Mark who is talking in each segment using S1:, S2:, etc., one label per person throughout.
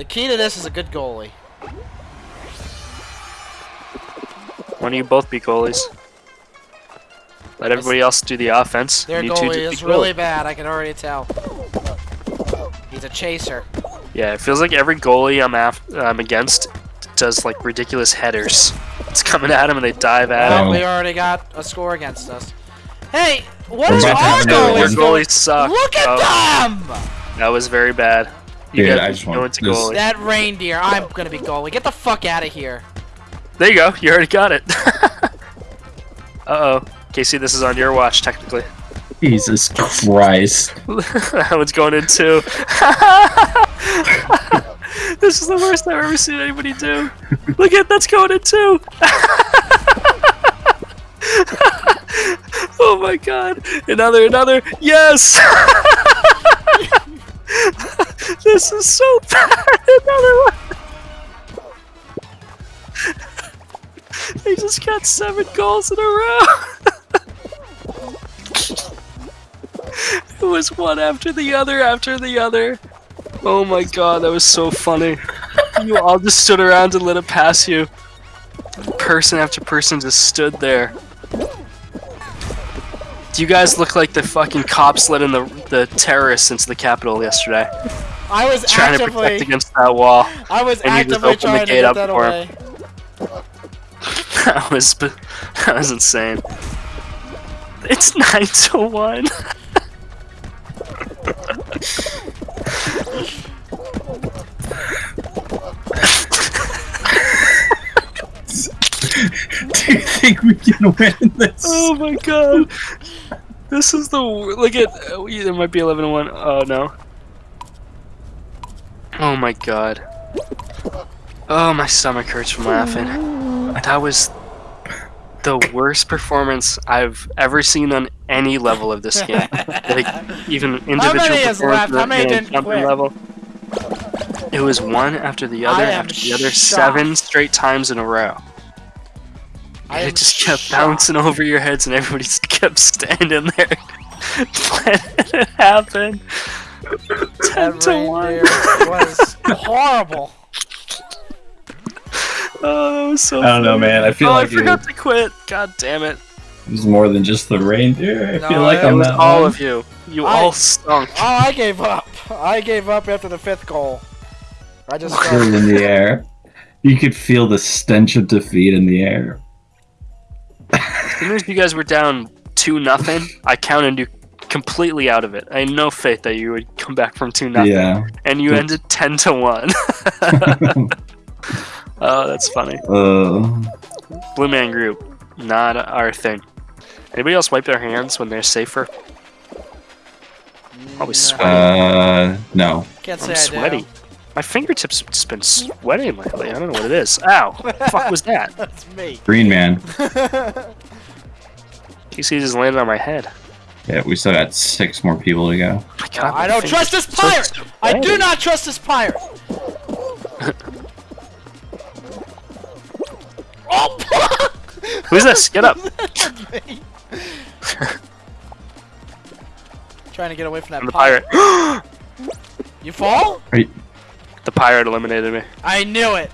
S1: The key to this is a good goalie.
S2: Why don't you both be goalies? Let everybody else do the offense.
S1: Their
S2: and you
S1: goalie
S2: just
S1: is really
S2: goalie.
S1: bad. I can already tell. He's a chaser.
S2: Yeah, it feels like every goalie I'm af- I'm against does like ridiculous headers. It's coming at him and they dive at
S1: Well,
S2: him.
S1: we already got a score against us. Hey, what
S3: We're
S1: is
S3: about to
S1: our
S3: have another
S2: Your
S1: goalies doing?
S2: goalies suck.
S1: Look at
S2: Oh,
S1: them!
S2: That was very bad. You
S3: Dude, I just
S2: go
S3: want
S2: into
S3: this-
S2: goalie.
S1: That reindeer. I'm gonna be goalie. Get the fuck out of here.
S2: There you go. You already got it. uh oh. Casey, this is on your watch technically.
S3: Jesus Christ.
S2: that one's going in too. this is the worst I've ever seen anybody do. Look at that's going in too. oh my god. Another, another. Yes! This is so bad. Another one. They just got seven goals in a row. It was one after the other after the other. Oh my god, that was so funny. You all just stood around and let it pass you. Person after person just stood there. Do you guys look like the fucking cops letting the the terrorists into the Capitol yesterday?
S1: I was
S2: Trying to
S1: actively.
S2: protect against that wall.
S1: I was
S2: and you just
S1: actively
S2: the
S1: trying to get that
S2: for
S1: away.
S2: That was that was insane. It's nine to one.
S3: Do you think we can win this?
S2: Oh my god. This is the wor- look at uh, there might be 11 to 1. Oh no. Oh my god. Oh my stomach hurts from laughing. That was the worst performance I've ever seen on any level of this game. like even individual
S1: many is
S2: performance
S1: left? How many
S2: the
S1: didn't
S2: jumping
S1: quit?
S2: level. It was one after the other after the other
S1: shocked.
S2: seven straight times in a row. And it just kept
S1: shocked.
S2: bouncing over your heads, and everybody just kept standing there letting it happen. Ten
S1: That
S2: to one.
S1: was horrible.
S2: Oh, that was so.
S3: I don't know, man. I feel
S2: oh,
S3: like
S2: I forgot
S3: it
S2: to quit. God damn it!
S3: It was more than just the reindeer. I
S1: No,
S3: feel like
S1: it
S2: It
S3: I'm
S2: was
S3: that
S2: all
S3: one.
S2: of you. You
S1: I-
S2: all stunk.
S1: Oh, I gave up. I gave up after the fifth goal. I just
S3: Flew in the air. You could feel the stench of defeat in the air.
S2: As soon as you guys were down two nothing, I counted you completely out of it. I had no faith that you would come back from two nothing,
S3: Yeah.
S2: and you ended ten to one. oh, that's funny.
S3: uh,
S2: Blue Man Group, not our thing. Anybody else wipe their hands when they're safer? Probably sweaty.
S3: uh, no.
S1: Can't say
S2: I'm
S1: I
S2: sweaty.
S1: do.
S2: My fingertips have just been sweating lately. I don't know what it is. Ow! What the fuck was that?
S1: That's me.
S3: Green man.
S2: Casey just landed on my head.
S3: Yeah, we still got six more people to go.
S2: My God,
S1: I don't trust this
S2: are so
S1: pirate. I do not trust this pirate. oh,
S2: Who's this? Get up!
S1: That's. Trying to get away from that
S2: I'm the pirate.
S1: You fall?
S2: the pirate eliminated me.
S1: I knew it.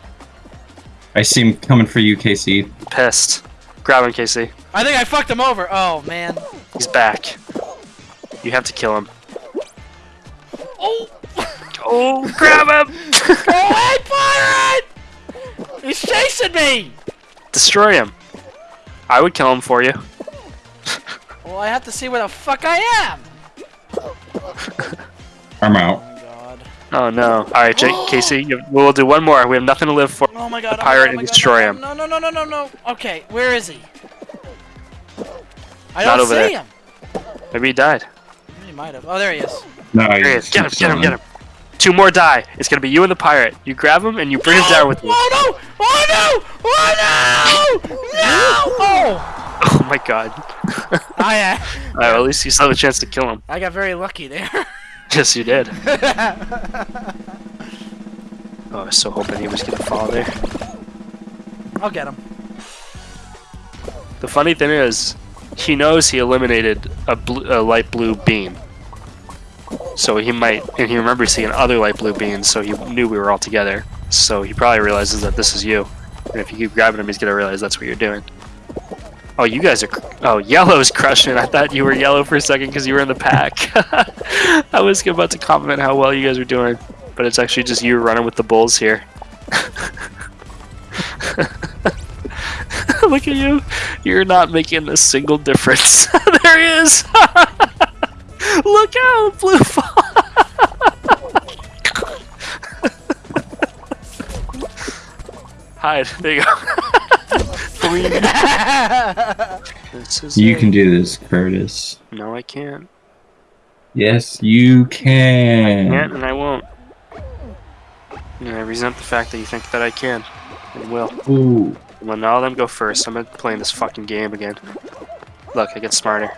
S3: I see him coming for you, Casey.
S2: Pissed. Grab him, Casey.
S1: I think I fucked him over. Oh man.
S2: He's back. You have to kill him.
S1: Oh,
S2: Oh, grab him!
S1: go away, pirate! He's chasing me.
S2: Destroy him. I would kill him for you.
S1: Well, I have to see where the fuck I am.
S3: I'm out.
S1: Oh my god.
S2: Oh no. Alright, Jake, Casey, you, we'll do one more. We have nothing to live for.
S1: Oh my god.
S2: The
S1: oh my
S2: pirate
S1: God, oh
S2: and
S1: my God,
S2: destroy
S1: no,
S2: him.
S1: No, no, no, no, no, no. Okay, where is he? I
S2: Not
S1: don't
S2: over
S1: see
S2: there.
S1: him.
S2: Maybe he died.
S1: He might have. Oh, there he is.
S3: No,
S2: There he is. Get him, get him, get him. Two more die. It's gonna be you and the pirate. You grab him and you bring him down with you.
S1: Oh no! Oh no! Oh no! No! Oh!
S2: Oh my god.
S1: I uh,
S2: Alright, well, at least you still have a chance to kill him.
S1: I got very lucky there.
S2: Yes, you did. Oh, I was so hoping he was gonna fall there.
S1: I'll get him.
S2: The funny thing is, he knows he eliminated a, blue, a light blue beam. So he might, and he remembers seeing other light blue beans, so he knew we were all together. So he probably realizes that this is you. And if you keep grabbing him, he's gonna realize that's what you're doing. Oh, you guys are. Oh, yellow's crushing. I thought you were yellow for a second because you were in the pack. I was about to compliment how well you guys were doing, but it's actually just you running with the bulls here. Look at you. You're not making a single difference. there he is. Look out, blue fall. Hide. There you go. this is
S3: You
S2: it.
S3: can do this, Curtis.
S2: No, I can't.
S3: Yes, you can.
S2: Can't, and I won't. And I resent the fact that you think that I can, and will.
S3: Ooh.
S2: Now let them go first. I'm not playing this fucking game again. Look, I get smarter.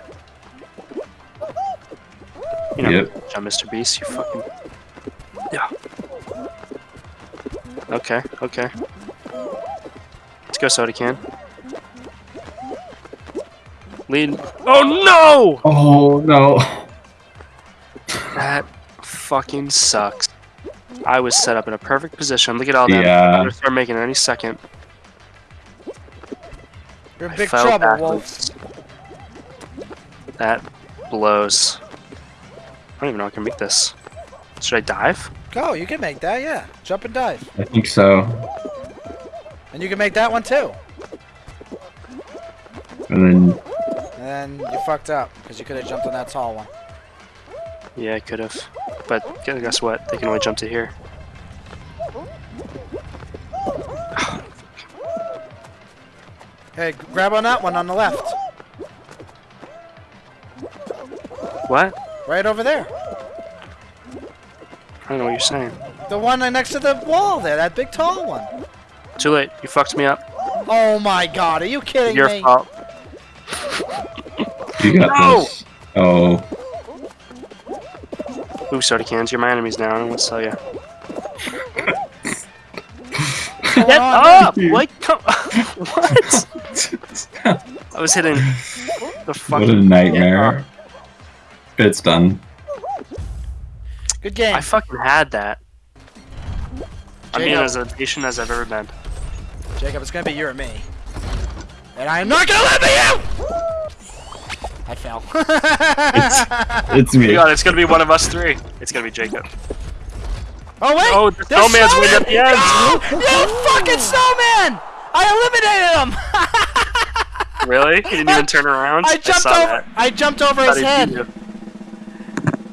S2: You know,
S3: Yep.
S2: John Mr. Beast, you fucking. Yeah. Okay, okay. Let's go, Soda Can. Lead. Oh no!
S3: Oh no.
S2: That fucking sucks. I was set up in a perfect position. Look at all that. I'm
S3: Yeah.
S2: gonna start making it any second.
S1: You're in
S2: I
S1: big
S2: fell
S1: trouble,
S2: backwards.
S1: Wolf.
S2: That blows. I don't even know I can make this. Should I dive?
S1: Go, you can make that, yeah. Jump and dive.
S3: I think so.
S1: And you can make that one too.
S3: And then
S1: And then you fucked up, because you could have jumped on that tall one.
S2: Yeah, I could have. But guess what? They can only jump to here.
S1: Hey, grab on that one on the left.
S2: What?
S1: Right over there.
S2: I don't know what you're saying.
S1: The one next to the wall there, that big tall one.
S2: Too late. You fucked me up.
S1: Oh my god, are you kidding me?
S2: Your fault.
S3: you got
S2: No!
S3: this. Oh.
S2: Ooh, soda cans. You're my enemies now. I don't know what to tell you.
S1: What's
S2: Get
S1: on?
S2: up! What? Come- what? I was hitting the
S3: What
S2: fucking.
S3: a nightmare. It's done.
S1: Good game.
S2: I fucking had that. I'm being as impatient as I've ever been.
S1: Jacob, it's gonna be you or me. And I am not gonna let you! I fell.
S3: It's me.
S2: God, it's gonna be one of us three. It's gonna be Jacob.
S1: oh wait!
S2: Oh, the
S1: there's
S2: snowman's way at the end.
S1: No! You fucking snowman! I eliminated him!
S2: Really? You didn't even turn around?
S1: I jumped
S2: saw
S1: over.
S2: that.
S1: I jumped over
S2: Thought
S1: his head.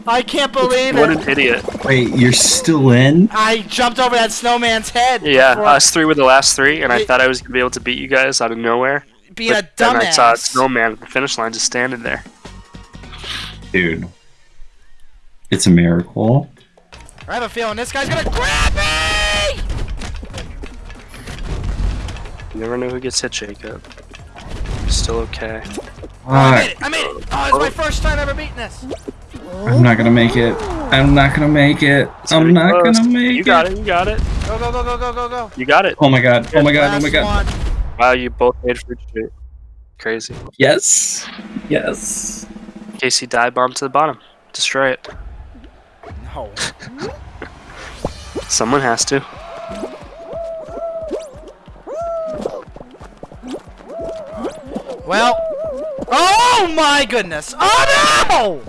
S1: I can't believe
S2: What
S1: it.
S2: an idiot.
S3: Wait, you're still in?
S1: I jumped over that snowman's head.
S2: Yeah,
S1: before
S2: us three were the last three, and I thought I was gonna be able to beat you guys out of nowhere.
S1: being a
S2: But then I saw a snowman at the finish line just standing there.
S3: Dude. It's a miracle.
S1: I have a feeling this guy's gonna grab me.
S2: You never know who gets hit, Jacob. Still okay.
S1: Oh, I made it! I made it! Oh, it's my first time ever beating this.
S3: I'm not gonna make it. I'm not gonna make it.
S2: It's
S3: I'm not
S2: close.
S3: gonna make it.
S2: You got it, you got it.
S1: Go go go go go go go.
S2: You got it.
S3: Oh my god. Oh my god. Oh my god.
S1: one.
S2: Wow, you both made Fruit Chute. Crazy.
S3: Yes. Yes.
S2: Casey dive bomb to the bottom. Destroy it.
S1: No.
S2: Someone has to.
S1: Well. Oh my goodness! Oh no!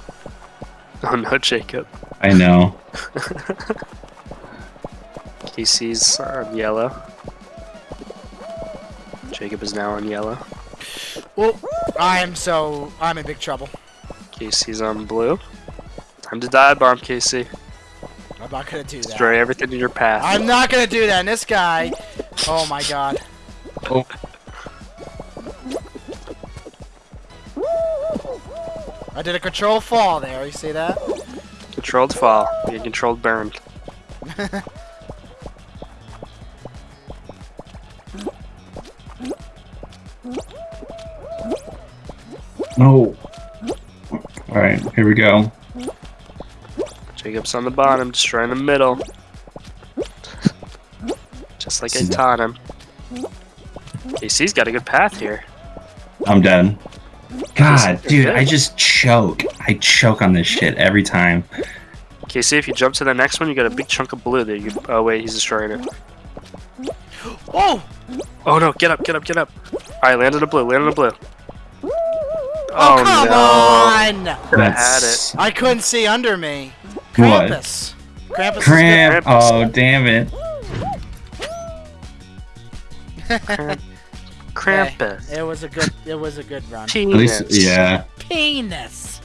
S2: Oh no, Jacob.
S3: I know.
S2: Casey's on um, yellow. Jacob is now on yellow.
S1: Well, I'm so I'm in big trouble.
S2: Casey's on blue. Time to dive bomb, Casey.
S1: I'm not gonna do that.
S2: Destroy everything in your path.
S1: I'm not gonna do that. And this guy. Oh my god.
S3: Oh.
S1: Did a controlled fall there. You see that?
S2: Controlled fall. You controlled burn.
S3: No. Alright, here we go.
S2: Jacob's on the bottom, destroying the middle. Just like I taught him. Casey's got a good path here.
S3: I'm dead. God, dude,
S2: good.
S3: I just choke. I choke on this shit every time.
S2: Okay, see if you jump to the next one, you got a big chunk of blue there. You oh wait, he's destroying it.
S1: Oh!
S2: Oh no, get up, get up, get up. Alright, land on the blue, land on the blue.
S1: Oh, oh, come
S2: no.
S1: on!
S2: Could have had it.
S3: That's
S1: I couldn't see under me.
S3: What?
S1: Krampus. Krampus
S3: cramp.
S2: Krampus.
S3: Oh, damn it.
S2: Krampus.
S1: is. It was a good. It was a good run.
S3: At least, yeah.
S1: Penis.